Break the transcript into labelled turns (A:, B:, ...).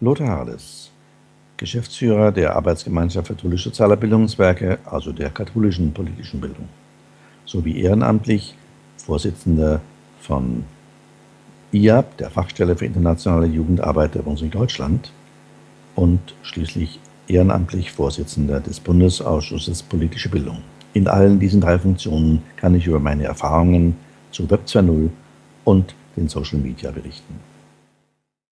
A: Lothar Hades, Geschäftsführer der Arbeitsgemeinschaft für katholisch-soziale Bildungswerke, also der katholischen politischen Bildung, sowie ehrenamtlich Vorsitzender von IAB, der Fachstelle für internationale Jugendarbeit der Bundesrepublik Deutschland und schließlich ehrenamtlich Vorsitzender des Bundesausschusses Politische Bildung. In allen diesen drei Funktionen kann ich über meine Erfahrungen zu Web 2.0 und den Social Media berichten.